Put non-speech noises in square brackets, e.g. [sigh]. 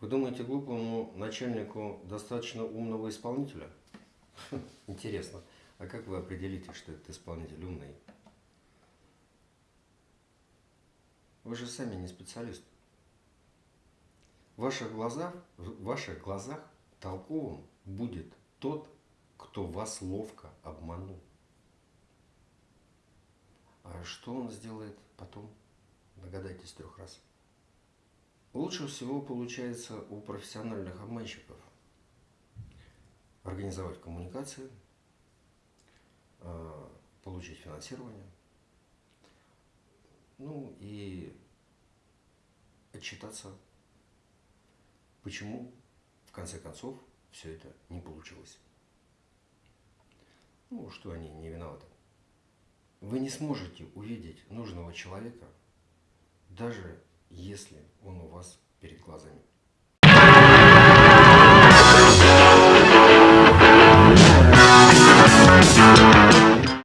Вы думаете, глупому начальнику достаточно умного исполнителя? [laughs] Интересно. А как вы определите, что этот исполнитель умный? Вы же сами не специалист. В ваших глазах, в ваших глазах толковым будет тот, кто вас ловко обманул. А что он сделает потом? Догадайтесь трех раз. Лучше всего получается у профессиональных обманщиков организовать коммуникации, а, получить финансирование, ну и отчитаться, почему в конце концов все это не получилось. Ну, что они не виноваты. Вы не сможете увидеть нужного человека, даже если он у вас перед глазами.